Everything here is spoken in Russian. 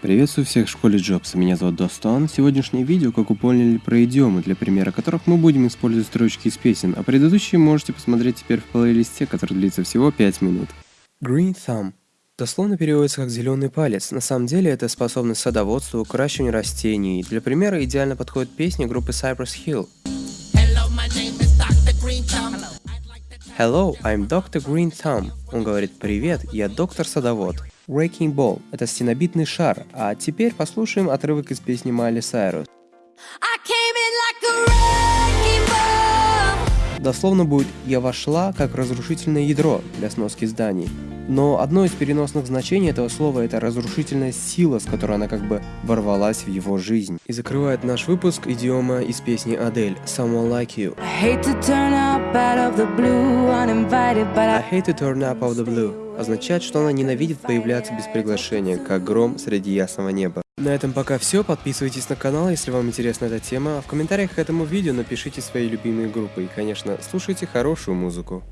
Приветствую всех в школе Джобса, меня зовут Достон. Сегодняшнее видео, как вы поняли, про идиомы, для примера которых мы будем использовать строчки из песен, а предыдущие можете посмотреть теперь в плейлисте, который длится всего 5 минут. Green Thumb. Дословно переводится как «зеленый палец». На самом деле это способность садоводству, выращиванию растений. Для примера идеально подходит песня группы Cypress Hill. Hello, I'm Dr. Green Thumb. Он говорит «Привет, я доктор садовод». Wrecking Ball – это стенобитный шар, а теперь послушаем отрывок из песни Майли Сайрус. Дословно будет «я вошла как разрушительное ядро» для сноски зданий. Но одно из переносных значений этого слова – это разрушительная сила, с которой она как бы ворвалась в его жизнь. И закрывает наш выпуск идиома из песни Адель «Someone Like You». I hate to turn up out of the blue, uninvited, but I... I hate to turn up out of the blue означает, что она ненавидит появляться без приглашения, как гром среди ясного неба. На этом пока все, подписывайтесь на канал, если вам интересна эта тема, в комментариях к этому видео напишите свои любимые группы и, конечно, слушайте хорошую музыку.